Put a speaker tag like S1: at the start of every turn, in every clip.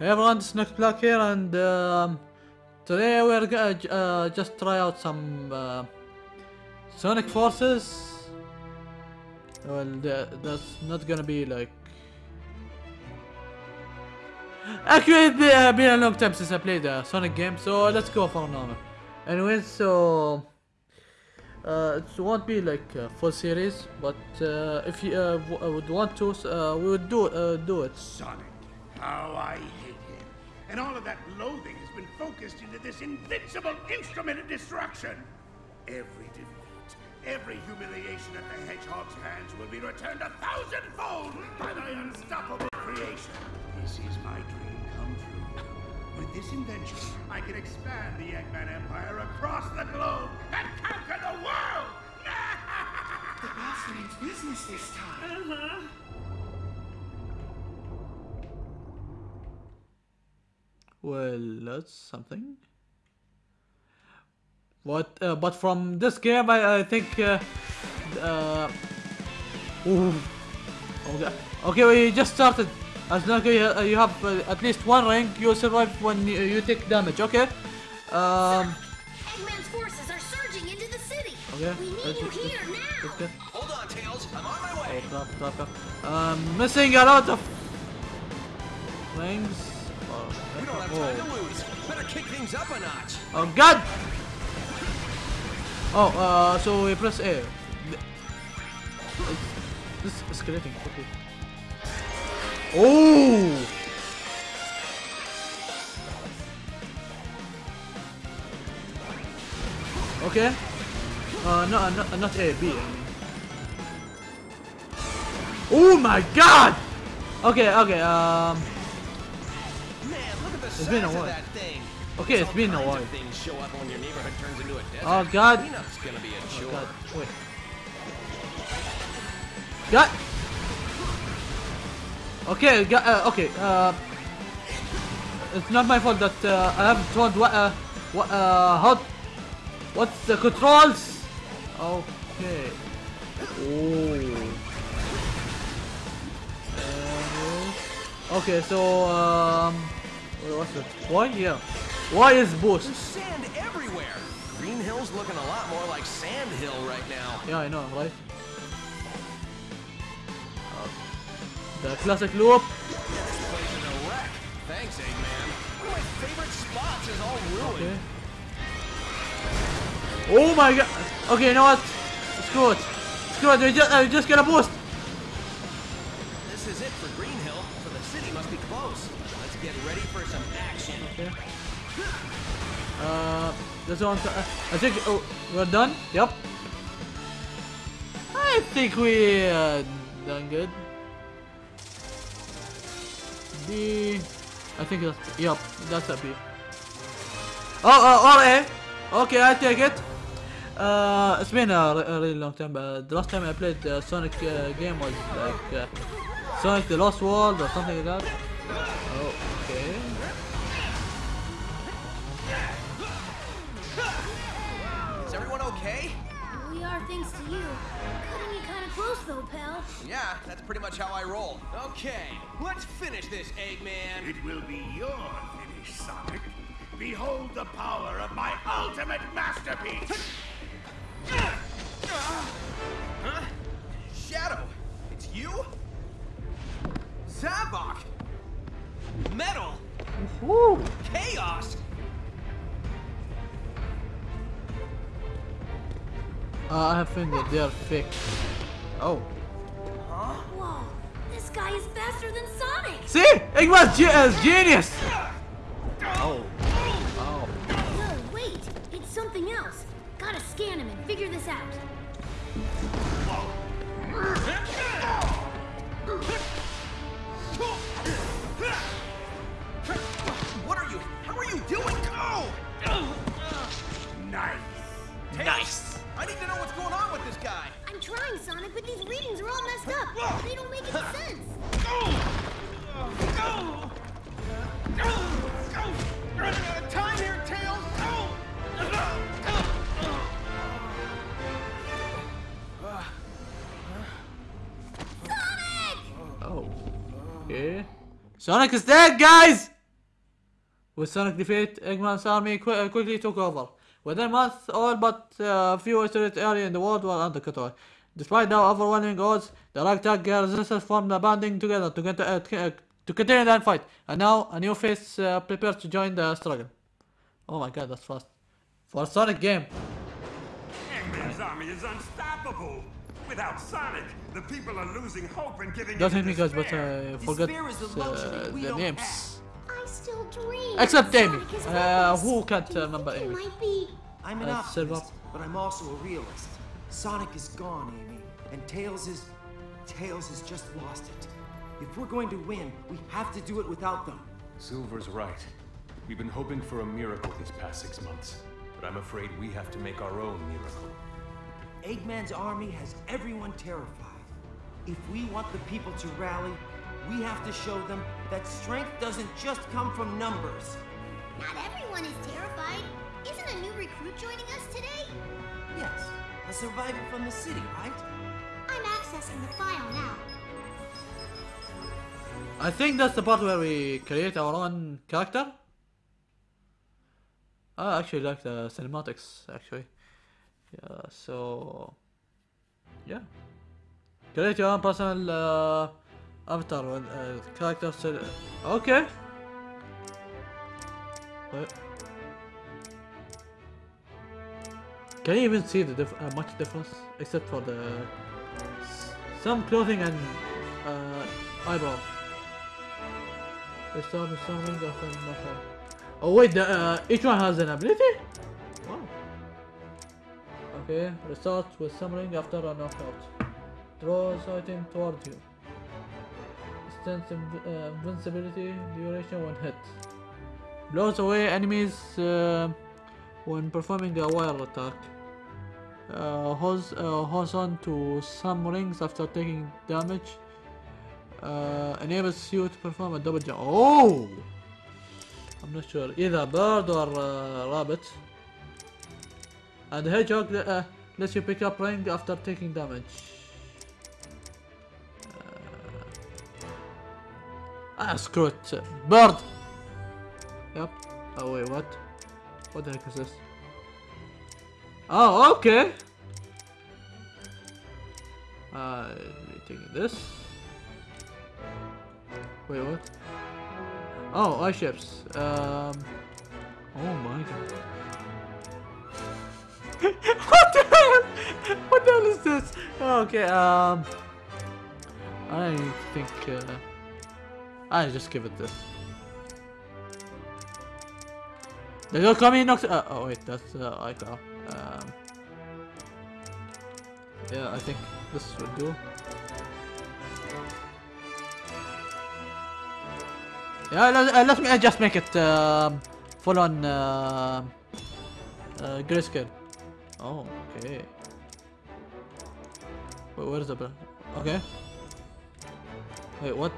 S1: Hey everyone, is Next Black here, and um, today we're gonna uh, just try out some uh, Sonic Forces. Well, that, that's not gonna be like. Actually, it's been, uh, been a long time since I played a Sonic game, so let's go for now. Anyway, so uh, it won't be like a full series, but uh, if you uh, would want to, uh, we would do uh, do it.
S2: Sonic. How I hate him. And all of that loathing has been focused into this invincible instrument of destruction. Every defeat, every humiliation at the Hedgehog's hands will be returned a thousandfold by my unstoppable creation. This is my dream come true. With this invention, I can expand the Eggman Empire across the globe and conquer the world!
S3: The boss means business this time. Uh-huh.
S1: Well, that's something. What? Uh, but from this game, I, I think. Uh, uh, ooh. Okay. okay, we just started. As long as you, uh, have uh, at least one rank, you survive when you, you take damage. Okay. Um.
S4: Eggman's forces are surging into the city.
S1: Okay.
S4: We need
S1: let's-
S4: you here
S1: let's
S4: now.
S1: get-
S5: Hold on, Tails. I'm on my
S1: Oh,
S5: way.
S1: crap, crap, crap. Um, missing a lot of rings.
S5: Don't have time to lose. Better kick things up a notch.
S1: Oh god! Oh, uh, so we press A. Th- This is escalating quickly. Oh! Okay. Uh, no, uh, not, not A, B. I mean. Oh my god! Okay, okay, um...
S5: Man, look at the size
S1: been a while. Okay, it's been a while.
S5: show up when your neighborhood turns into a.
S1: Oh, God.
S5: Cleanup's gonna be a
S1: Oh god, wait. God! Okay, ga- uh, okay, uh... It's not my fault that uh, I haven't told what, uh, what, uh, how... What's the controls? Okay. Oh. Uh, okay, so, um... wait, What's it? Why? Yeah. Why is boost?
S5: There's sand everywhere. Green Hill's looking a lot more like Sand Hill right now.
S1: Yeah, I know, right? Uh, the classic loop.
S5: This place is a wreck. Thanks, Eggman. One of my favorite spots is all ruined.
S1: Okay. Oh my god! Okay, you know what? Screw it. Screw it, we just, uh, just gonna boost.
S5: This is it for Green Hill, so the city must be close. Get ready for some action.
S1: Okay. Uh, this one, uh, I think, oh, we're done? Yep. I think we, uh, done good. B, I think that's, yep, that's a B. Oh, uh, or A. Okay, I'll take it. Uh, it's been a, a really long time. Uh, the last time I played uh, Sonic uh, game was like uh, Sonic the Lost World or something like that. Oh,
S4: thanks to you. Cutting it kind of close though, pal.
S5: Yeah, that's pretty much how I roll. Okay, let's finish this, Eggman.
S2: It will be your finish, Sonic. Behold the power of my ultimate masterpiece!
S5: Huh? Shadow, it's you? Zavok! Metal!
S1: Woo!
S5: Chaos!
S1: Uh, I have found that they are fake. Oh.
S4: Whoa, this guy is faster than Sonic.
S1: See? Eggman's ge is genius!
S4: Sonic!
S1: Is dead, guys! With Sonic defeat, Eggman's army qu- uh, quickly took over. Within a month, all but uh, few isolated areas in the world were under control. Despite the overwhelming odds, the ragtag resistance formed a banding together to, get, uh, uh, to continue that fight. And now, a new face uh, prepares to join the struggle. Oh my god, that's fast. For a Sonic game.
S6: Eggman's army is unstoppable. Without Sonic, the people are losing hope and giving
S1: Don't
S6: in
S1: hit me guys, but. I forgot
S7: the
S1: uh,
S7: we
S1: the names.
S4: I still dream.
S1: Except
S4: that
S1: Amy. Uh, who can't
S4: Do
S1: remember
S4: think he
S1: Amy?
S7: I'm an
S1: Uh,
S7: optimist,
S1: Silver.
S7: but I'm also a realist. Sonic is gone, Amy, and Tails is... Tails has just lost it. If we're going to win, we have to do it without them.
S8: Silver's right. We've been hoping for a miracle these past six months, but I'm afraid we have to make our own miracle.
S7: Eggman's army has everyone terrified. If we want the people to rally, we have to show them that strength doesn't just come from numbers.
S4: Not everyone is terrified. Isn't a new recruit joining us today?
S7: Yes, a survivor from the city, right?
S4: I'm accessing the file now.
S1: I think that's the part where we create our own character. I actually like the cinematics actually. Yeah, so yeah. Create your own personal uh, avatar with uh, character. Okay. Wait. Can you even see the dif- uh, much difference except for the some clothing and uh, eyebrow? The summon of. Oh wait, the, uh, each one has an ability? Okay, restart with summoning after a knockout. Draws item toward you. Extends inv- uh, invincibility duration when hit. Blows away enemies uh, when performing a wire attack. Uh, holds, uh, holds on to some rings after taking damage. Uh, enables you to perform a double jump. Oh! I'm not sure. Either bird or uh, rabbit. And the hedgehog uh, lets you pick up ring after taking damage. Uh, ah, screw it. Bird! Yep. Oh, wait, what? What the heck is this? Oh, okay! Uh, taking this. Wait, what? Oh, eye ships. Um. Oh my god. what the hell? What the hell is this? Okay, um. I think. Uh, I just give it this. They don't come in. Uh, oh wait, that's uh, iCloud. Um. Yeah, I think this would do. Yeah, let, uh, let me uh, just make it um, full on uh, uh, grayscale. Oh, okay. Wait, where is the button? Okay. Wait, what?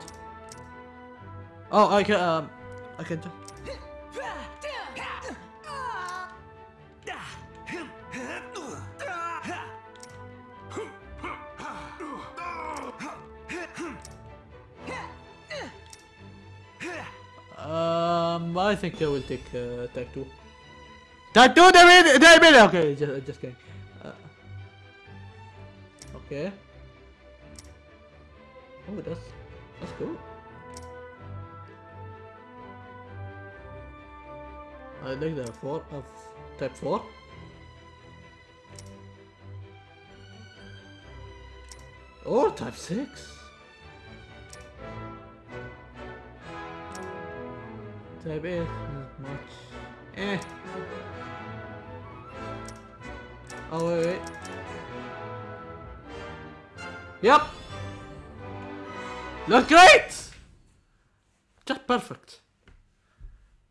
S1: Oh, I can, um, I can jump. Um, I think I will take uh, attack 2. Tattoo the way they made Okay, just, just kidding. Uh, okay. Oh, that's that's cool. I like the four of type four. Or type six. Type eight, not much. Eh. Oh, wait, wait. Yep! Look great! Just perfect.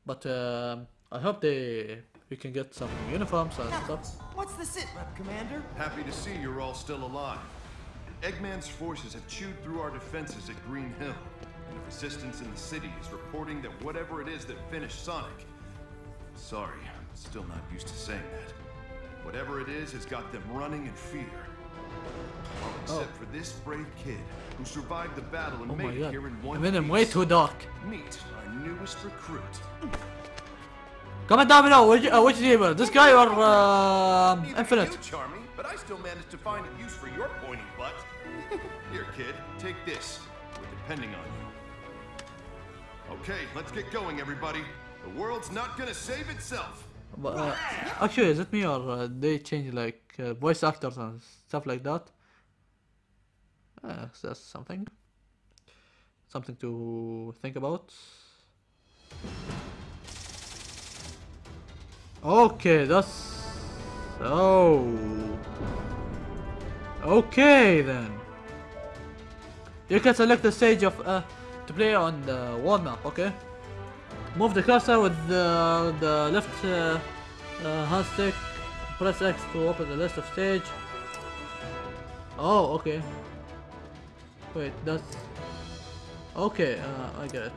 S1: But um, I hope they we can get some uniforms and stuff.
S7: What's the sit rep, Commander?
S9: Happy to see you're all still alive. Eggman's forces have chewed through our defenses at Green Hill, and the resistance in the city is reporting that whatever it is that finished Sonic. Sorry, I'm still not used to saying that. Whatever it is has got them running in fear. Except for this brave kid who survived the battle and
S1: Oh
S9: made it here in one
S1: I him
S9: piece.
S1: way too dark.
S9: Meet our newest recruit.
S1: Comment down below which, uh, which deeper, this guy or uh,
S9: Neither
S1: Infinite.
S9: You, Charmy, but I still managed to find a use for your pointy butt. Here, kid, take this. We're depending on you. Okay, let's get going, everybody. The world's not gonna save itself.
S1: But, uh, actually, is it me or uh, they change like uh, voice actors and stuff like that? Uh, that's something. Something to think about. Okay, that's. Oh. Okay then. You can select the stage of uh, to play on the wall map. Okay. Move the cursor with the, the left uh, uh, hand stick. Press X to open the list of stage. Oh, okay. Wait, that's... Okay, uh, I get it.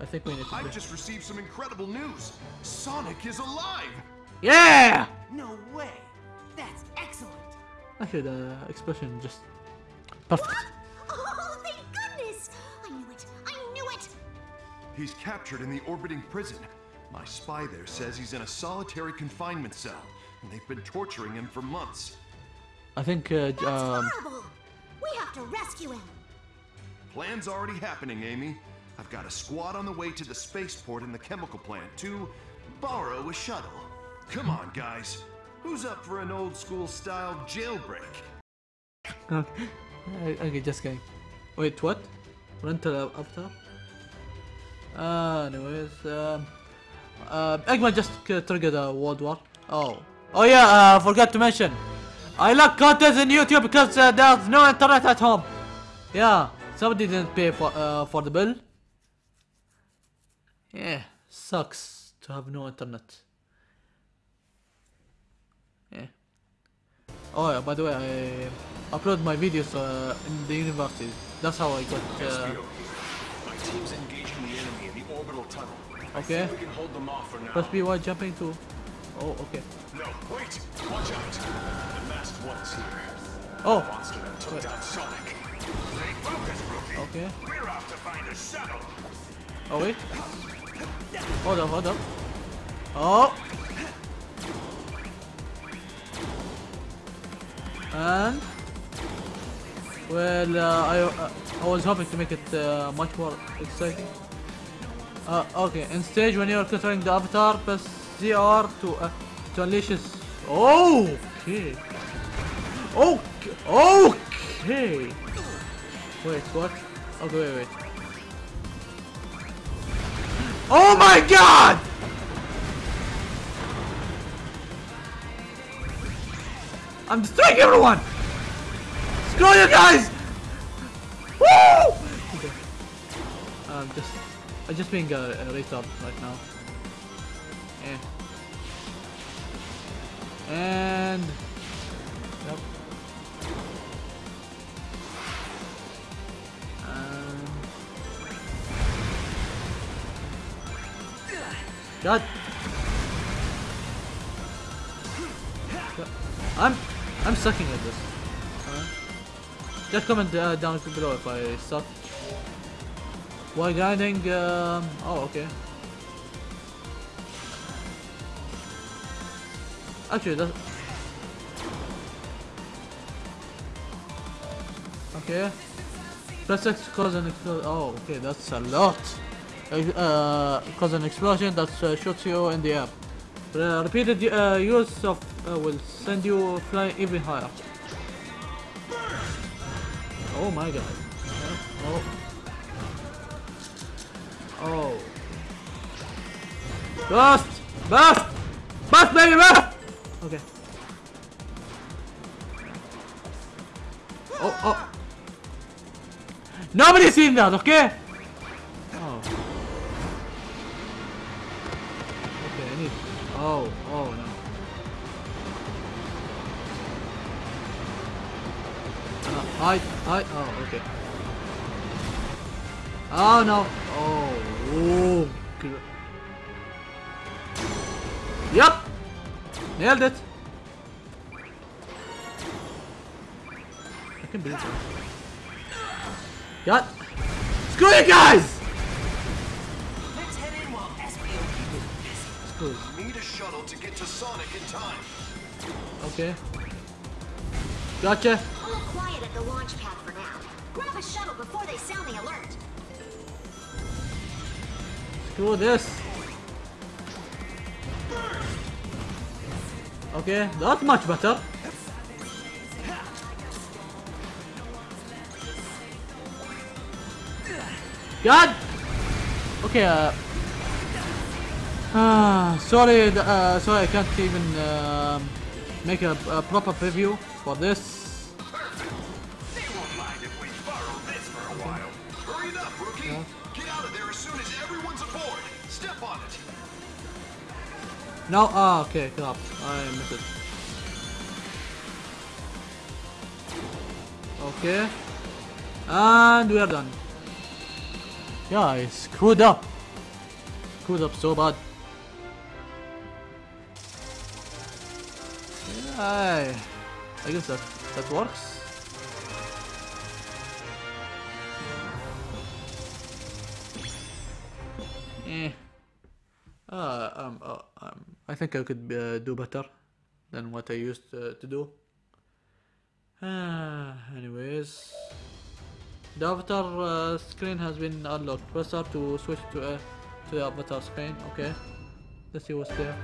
S1: I think we need to...
S9: I
S1: play-
S9: just received some incredible news. Sonic is alive.
S1: Yeah!
S7: No way! That's excellent!
S1: Actually, the expression just... Perfect.
S9: He's captured in the orbiting prison. My spy there says he's in a solitary confinement cell, and they've been torturing him for months.
S1: I think, uh,
S4: That's
S1: um...
S4: horrible! We have to rescue him!
S9: Plan's already happening, Amy. I've got a squad on the way to the spaceport and the chemical plant to borrow a shuttle. Come on, guys. Who's up for an old school style jailbreak?
S1: Okay, okay, just kidding. Wait, what? Rental avatar? Uh, anyways, um, uh, Eggman just triggered a world war. Oh, oh yeah, uh, forgot to mention. I like content in YouTube because uh, there's no internet at home. Yeah, somebody didn't pay for uh, for the bill. Yeah, sucks to have no internet. Yeah. Oh yeah, by the way, I upload my videos uh, in the university. That's how I got. Uh,
S8: My team's engaging the enemy the orbital tunnel.
S1: okay.
S8: We can hold them off for now.
S1: Press B while jumping to. Oh, okay.
S8: No, wait! Watch out! The masked one's here.
S1: Oh,
S8: Monster that took
S1: Wait.
S8: down Sonic.
S6: Stay focused, rookie.
S1: okay.
S6: We're out to find a shuttle.
S1: Oh wait. Hold up, hold up. Oh. And well, uh, I uh, I was hoping to make it uh, much more exciting. Uh, okay, in stage when you're controlling the avatar, press ZR to uh, to unleash his. Okay. Okay. Okay. Wait, what? Okay, wait, wait. Oh my god! I'm destroying everyone! Screw you guys! Woo! Okay. I'm just, I'm just being a, a retard right now. Eh. And, yep. God. I'm I'm sucking at this. Uh, just comment uh, down below if I suck. While grinding, um, oh okay. Actually, that's okay. Press X to cause an explosion. Oh, okay, that's a lot. Uh, cause an explosion that uh, shoots you in the air. Uh, repeated uh, use of uh, will send you flying even higher. Oh my god. Oh. Oh. Burst! Burst! Burst, baby, burst! Okay. Oh, oh. Nobody's seen that, okay? Oh. Okay, I need. Oh, oh no. Uh, hide. Oh, okay. Oh no. Oh, oh. good. Yep. Nailed it. I can believe it. Got. Screw you guys!
S7: Let's head in while SB
S1: cruise.
S9: Need a shuttle to get to Sonic in time.
S1: Okay. Gotcha.
S10: A little quiet at the launch pad for now. Grab a shuttle before they sound the alert.
S1: Screw this. Okay, that's much better. God. Okay. Uh, ah, sorry. Uh, sorry, I can't even um, make a, a proper preview for this. No. Ah, okay. Crap. I missed it. Okay. And we are done. Yeah, I screwed up. Screwed up so bad. I, I guess that that works. Think I could uh, do better than what I used uh, to do. Uh, anyways, the avatar uh, screen has been unlocked. Press R to switch to uh, to the avatar screen. Okay, let's see what's there.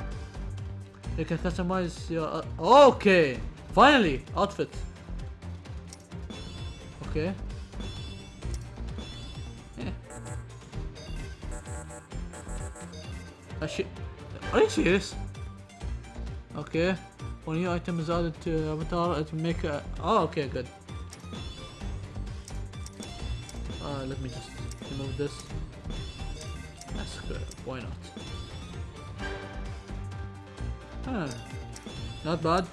S1: You can customize your. Uh, okay, finally outfit. Okay. Yeah. Shi- Are you serious? Okay. When new item is added to avatar, it will make a. Oh, okay, good. Uh, let me just remove this. That's good. Why not? Huh. Not bad.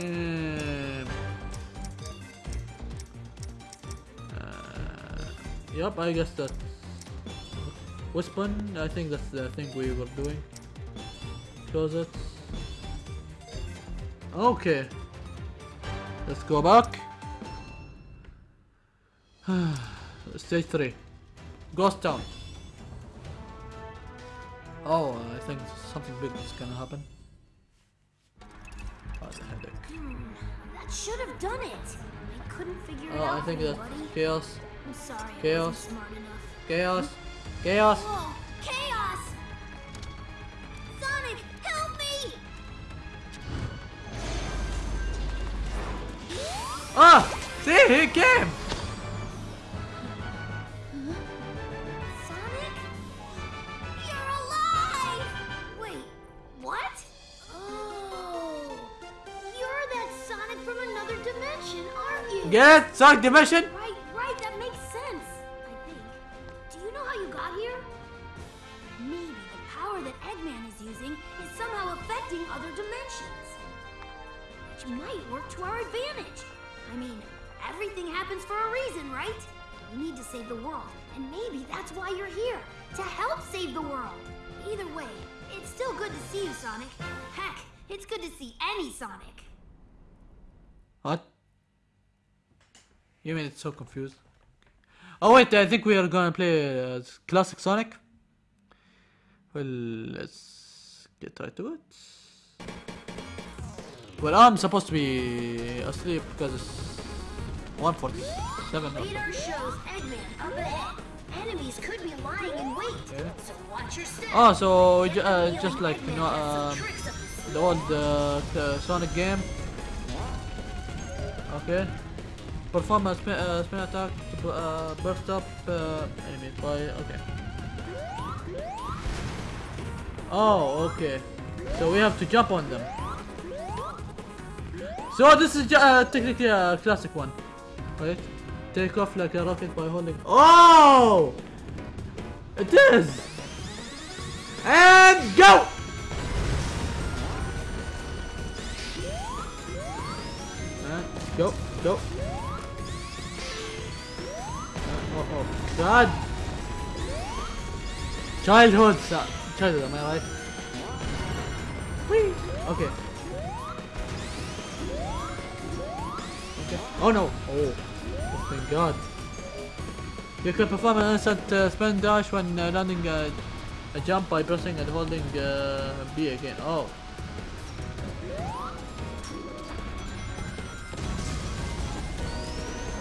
S1: Um, I guess that. Weapon, I think that's the thing we were doing. Close it. Okay. Let's go back. Stage 3. Ghost Town. Oh, I think something big is gonna happen. Oh, the headache.
S4: Hmm, that should have done it. I couldn't figure it out. Oh.
S1: I think that's chaos.
S4: I'm sorry.
S1: Chaos.
S4: smart enough.
S1: Chaos. Chaos.
S4: Whoa! Chaos! Sonic, help me!
S1: Ah! See, he came!
S4: Sonic? Wait, what? Oh, you're that Sonic from another dimension, aren't you?
S1: Yes, Sonic dimension,
S4: maybe that's why you're here to help save the world. Either way, it's still good to see you, Sonic. Heck, it's good to see any Sonic.
S1: What? You mean it's so confused? Oh wait, I think we are gonna play uh, classic Sonic. Well, let's get right to it. Well, I'm supposed to be asleep because it's 147. or
S4: Radar shows Eggman up ahead. Enemies could be lying in wait,
S1: Okay.
S4: so watch your step.
S1: Oh, so
S4: I
S1: ju-
S4: have
S1: uh, just like you know,
S4: Eggman has some tricks up his sleeve.
S1: the old uh, uh, Sonic game. Okay. Perform a spin, uh, spin attack to uh, burst up uh, enemy by. Okay. Oh, okay. So we have to jump on them. So this is uh, technically a classic one, right? Take off like a rocket by holding. Oh! It is! And go! Uh, go, go. Oh, oh, God! Childhood, son. Childhood, am I right? Whee! Okay. Oh no! Oh thank God. You can perform an instant uh, spin dash when uh, landing a, a jump by pressing and holding uh, B again. Oh.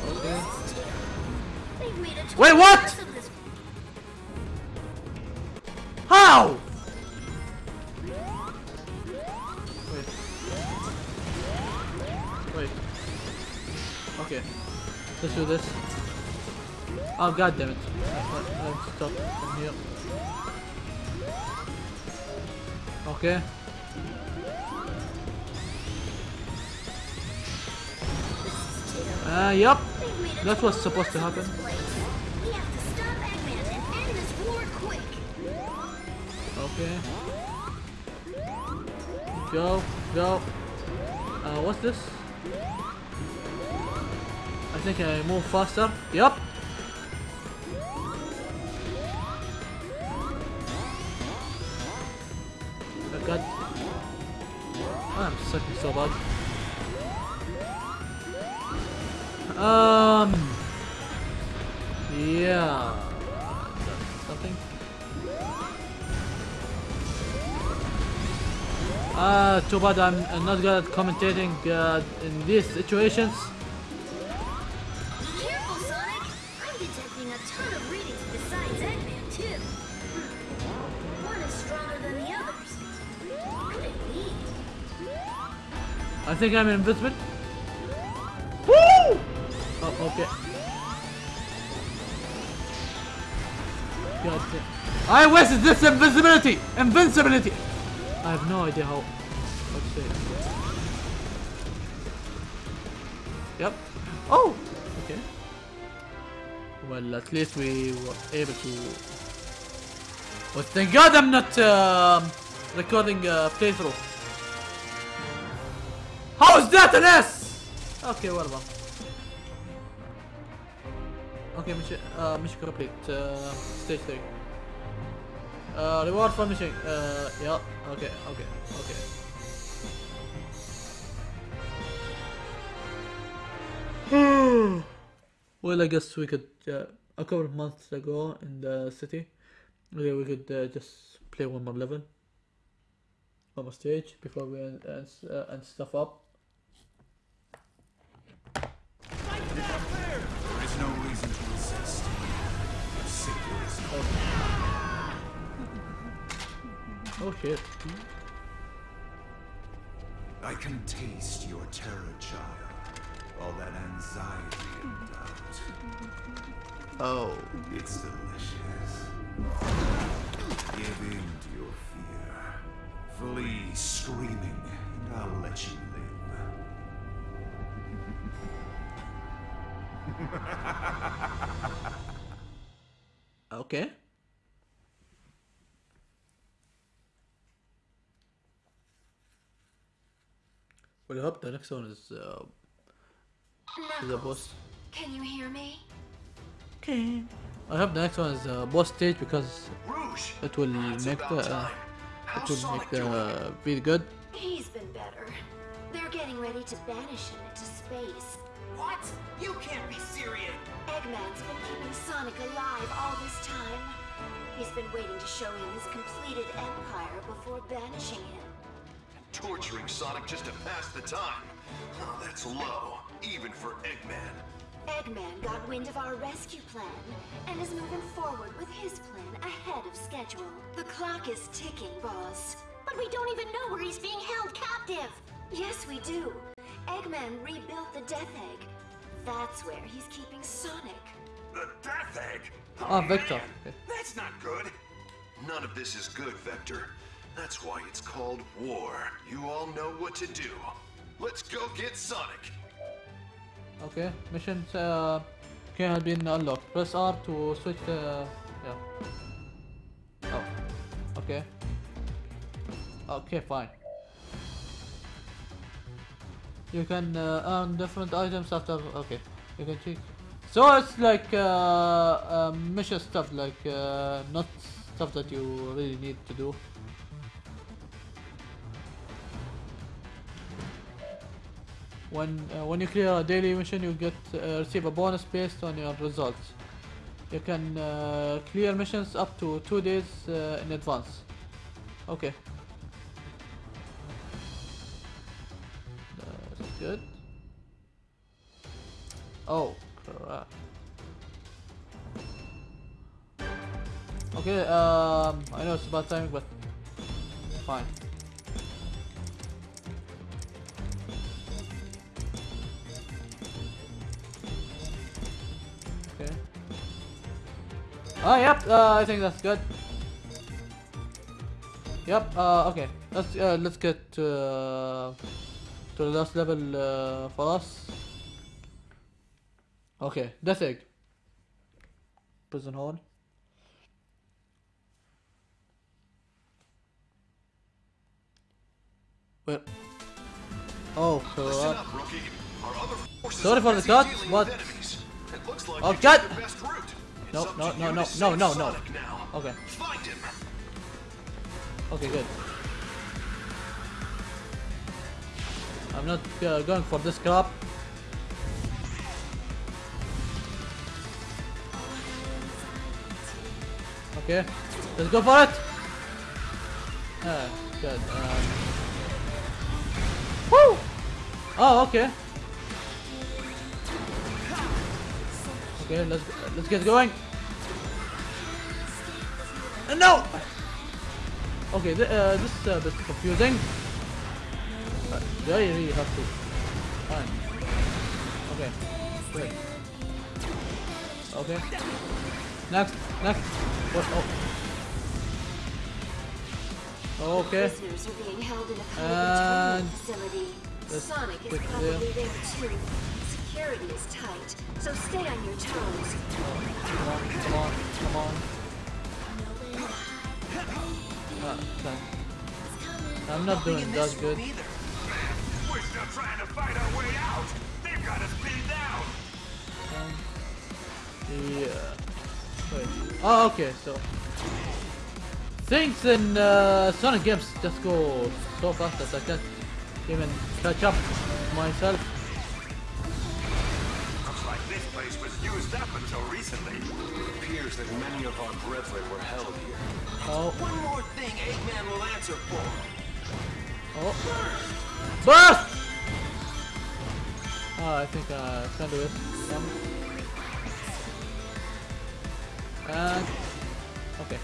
S1: Okay.
S4: They've made a
S1: Wait, what? Oh god damn it. Stop from here. Okay. Uh, yep. That's what's supposed to happen. Okay. Go, go. Uh, what's this? I think I move faster. Yep. Sucking so bad. Um. Yeah. Something. Ah, too bad I'm, I'm not good at commentating uh, in these situations. Think I'm invisible. Woo! Oh, okay. God damn. I wasted this invisibility! Invincibility! I have no idea how. Say it. Yep. Oh! Okay. Well, at least we were able to. But thank God I'm not um, recording a playthrough. How is that an S? Okay. Okay, mission, uh, mission complete. Uh, stage 3. Uh, reward for mission. Uh, yeah, okay, okay, okay. well, I guess we could, uh, a couple of months ago in the city, we, we could uh, just play one more level, one more stage before we end, end, uh, end stuff up. Oh shit.
S3: I can taste your terror, child. All that anxiety and doubt.
S9: Oh.
S3: It's delicious.
S1: Okay. Well, I hope the next one is uh, is a boss.
S10: Can you hear me?
S1: Okay. I hope the next one is a boss stage because
S3: Rouge!
S1: it will
S3: It's
S1: make the uh, it will
S3: Sonic
S1: make the
S3: doing?
S1: uh, really good.
S10: He's been better. They're getting ready to banish him into space.
S7: What? You can't be serious.
S10: Eggman's been keeping Sonic alive all this time. He's been waiting to show him his completed empire before banishing him.
S9: Torturing Sonic just to pass the time. Oh, that's low, even for Eggman.
S10: Eggman got wind of our rescue plan and is moving forward with his plan ahead of schedule. The clock is ticking, boss.
S4: But we don't even know where he's being held captive.
S10: Yes, we do. Eggman rebuilt the Death Egg. That's where he's keeping Sonic.
S6: The Death Egg?
S1: Ah, Vector.
S6: man, That's not good.
S9: None of this is good, Vector. That's why it's called war. You all know what to do. Let's go get Sonic.
S1: Okay. Mission uh, can have been unlocked. Press R to switch the yeah. Oh. Okay. Okay, fine. You can uh, earn different items after. Okay, you can check. So it's like uh, uh, mission stuff, like not stuff that you really need to do. when uh, when you clear a daily mission, you get uh, receive a bonus based on your results. You can uh, clear missions up to two days in advance. Okay. Oh, crap. Okay, um, I know it's about timing, but fine. Okay. Oh, yep, uh, I think that's good. Yep, uh, okay. Let's, uh, let's get to, uh, to the last level, uh, for us. Okay, Death Egg. Prison Hall. Where? Oh,
S9: Listen
S1: crap.
S9: up, rookie. Our other forces
S1: Sorry for the cut, but-
S9: with enemies. It looks like
S1: Oh,
S9: you
S1: God!
S9: took the best route.
S1: No, no, no, no, no, no, no. Okay, okay, good. I'm not uh, going for this crap. Okay, let's go for it. Ah, good. Um, woo! Oh, okay. Okay, let's let's get going. Uh, no. Okay, th uh, this is a bit confusing. Uh, do I really have to? Fine. Okay. Great. Okay. Next. Next. What? Oh. Okay.
S10: Prisoners are being held in a
S1: And
S10: of facility. Sonic is
S1: click
S10: probably
S1: there.
S10: there too. Security is tight, so stay on your toes.
S1: Come on. Come on. Come on. Ah, okay. I'm not doing that good.
S6: We're still trying to fight our way out. They've got us pinned down.
S1: Um, yeah. Wait. Oh, okay. So things in uh, Sonic games just go so fast that I can't even catch up myself.
S6: Looks like this place was used up until recently.
S8: It appears that many of our brethren were held here.
S1: Oh,
S7: One more thing Eggman will answer for.
S1: oh, burst! Oh, I think uh, I can do it. Yeah. And okay,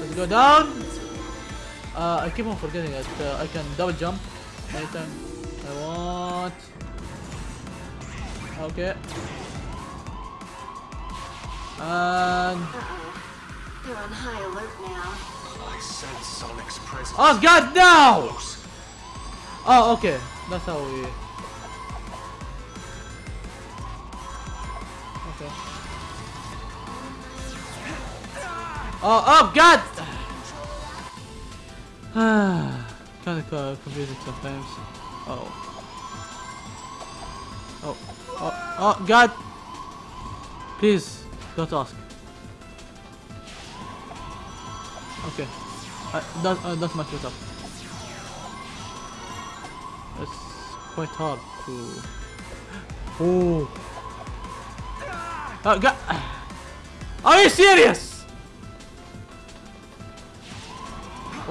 S1: let's go down. Uh, I keep on forgetting that uh, I can double jump anytime I want. Okay. And
S10: Uh-oh. They're on high alert now.
S8: I sense Sonic's presence.
S1: oh god no! Oh okay, that's how we. Oh oh god! kind of uh, confusing sometimes. Oh. Oh. Oh. Oh god! Please don't ask. Okay. Uh, that, uh, that's much better. It's quite hard to. Oh. Oh god! Are you serious?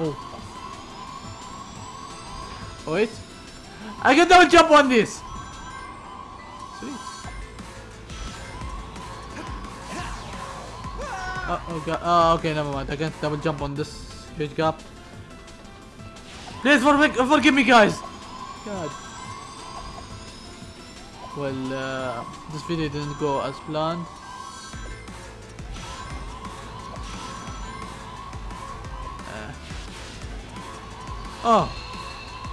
S1: Oh. Oh, wait. I can double jump on this. Sweet. Oh, oh god. Oh, okay, never mind. I can't double jump on this huge gap. Please forgive, forgive me, guys. God. Well, uh, this video didn't go as planned. Oh,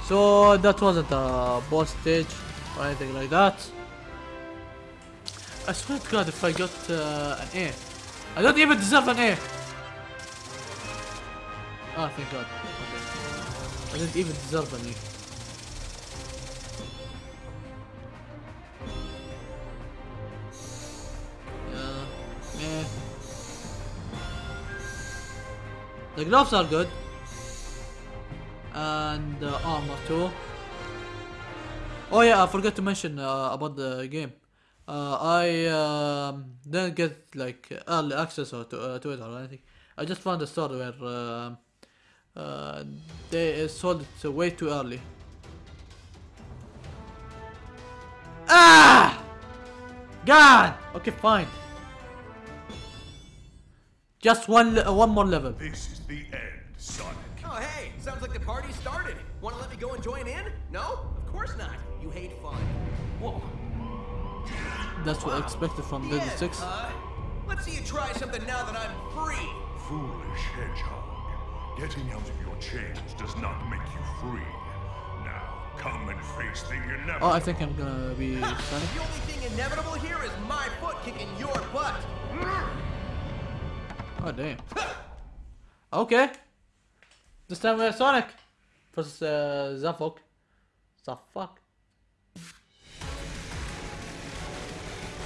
S1: so that wasn't a boss stage or anything like that. I swear to God, if I got uh, an A, I don't even deserve an A. Oh, thank God. Okay. I didn't even deserve an A. The gloves are good. And the armor too. Oh yeah, I forgot to mention uh, about the game. Uh, I um, didn't get like early access or to, uh, to it or anything. I just found a store where uh, uh, they sold it way too early. Ah! God! Okay, fine. Just one, uh, one more level.
S2: This is the end, Sonic.
S5: Oh, hey, sounds like the party started. Want to let me go and join in? No? Of course not. You hate fun. Whoa.
S1: That's what I expected from Dead
S5: Yeah,
S1: 6.
S5: huh? Let's see you try something now that I'm free.
S2: Foolish hedgehog. Getting out of your chains does not make you free. Now, come and face the inevitable.
S1: Oh, I think I'm gonna be Sonic.
S5: The only thing inevitable here is my foot kicking your butt.
S1: Oh, damn. Okay. This time we're Sonic. Versus uh, Zavok. Zavok.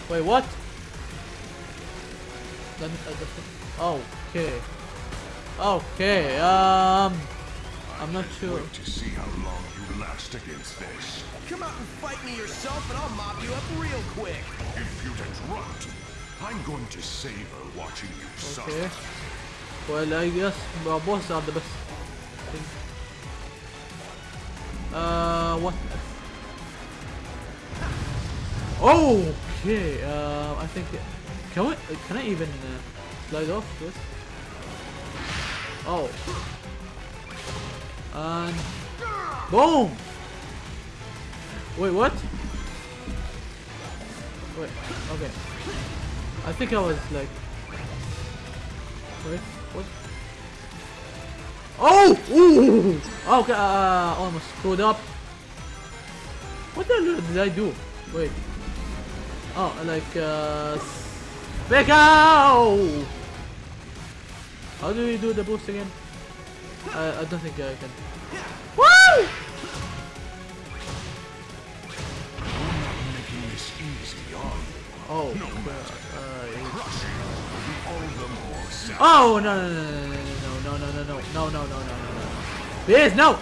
S1: Wait, what? Let uh, the- okay. Okay, um... I'm not sure.
S2: Wait to see how long you last against this.
S5: Come out and fight me yourself and I'll mop you up real quick.
S2: Impudent runt. I'm going to savor watching you
S1: Okay.
S2: suffer.
S1: Well, I guess well, bosses are the best Uh, what? Okay, uh, I think. Can we? Can I even uh, slide off this? Oh. And boom. Wait, what? Wait. Okay. I think I was like. Wait, what? Oh! Ooh! Okay, uh, almost screwed up. What the hell did I do? Wait. Oh, like, uh... Back out! How do we do the boost again? I, I don't think I can. Woo!
S2: Making this easy, are you?
S1: Oh, uh, uh, yeah.
S2: Crushing will be all the more sad.
S1: Oh no no no no no no, no, no, no, no, no, no. Biz, no!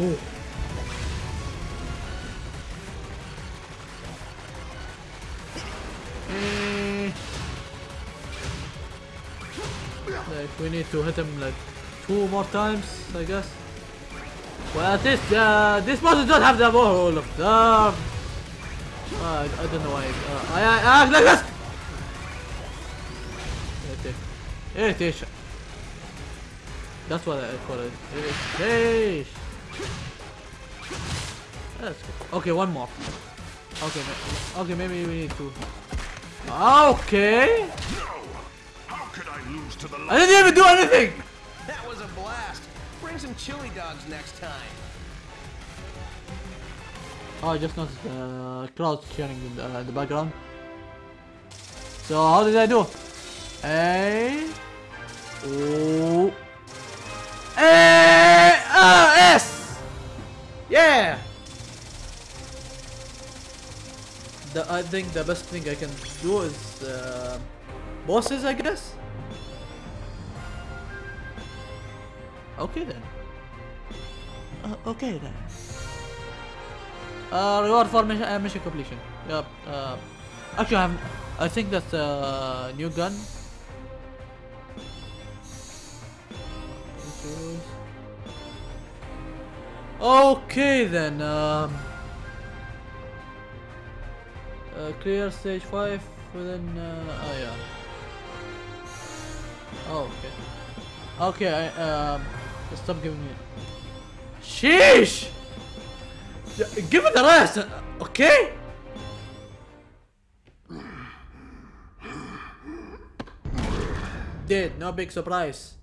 S1: Ooh. Like, we need to hit him like two more times, I guess. Well, at least uh, this person does have the all of them. Uh, I don't know why. Uh, I, I, I, like this! Irritation. Irritation. That's what I call it. Irritation. That's good. Okay, one more. Okay, okay, maybe we need to. Okay.
S2: No! How could I lose to the
S1: I didn't even do anything.
S5: That was a blast. Bring some chili dogs next time.
S1: Oh, I just noticed the crowd cheering in the, uh, the background. So how did I do? A, I think the best thing I can do is uh, bosses, I guess. Okay then. Uh, okay then. Uh, reward for mission, uh, mission completion. Yep. Uh, actually, I'm. I think that's a new gun. Okay then. Um, uh, clear stage five within. Uh, oh yeah. Oh okay. Okay. I, um, stop giving me. Sheesh. Give it a rest, uh, okay? Did no big surprise.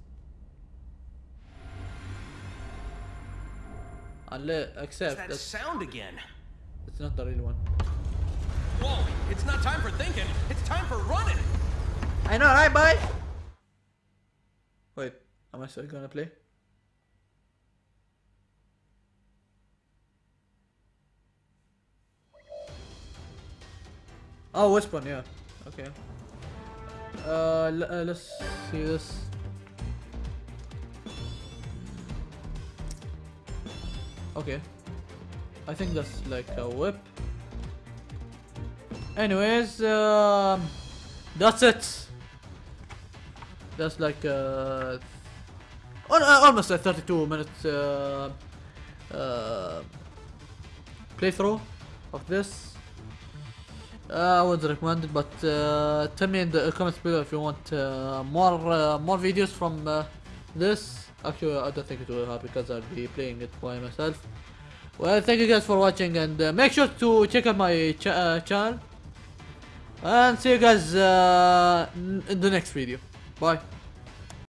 S1: Unless, except
S5: That sound again.
S1: that's not the real one.
S5: It's not time for thinking. It's time for running.
S1: I know, right, boy? Wait, am I still gonna play? Oh, one? Yeah. Okay. Uh, uh, let's see this. Okay. I think that's like a whip. Anyways, um, that's it. That's like uh, uh, almost a 32 minute uh, uh, playthrough of this. Uh, I would recommend it, but uh, tell me in the comments below if you want more more videos from this. Actually, I don't think it will happen because I'll be playing it by myself. Well, thank you guys for watching, and make sure to check out my uh, channel. And see you guys uh, in the next video. Bye.